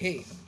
hate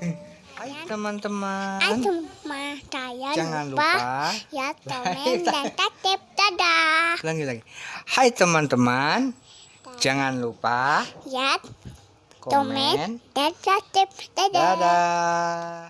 Hai teman-teman. Hai teman saya Jangan lupa, lupa. ya komen dan tatip dadah Lagi lagi. Hai teman-teman. Jangan lupa ya komen. dan tatip dadah Dadah.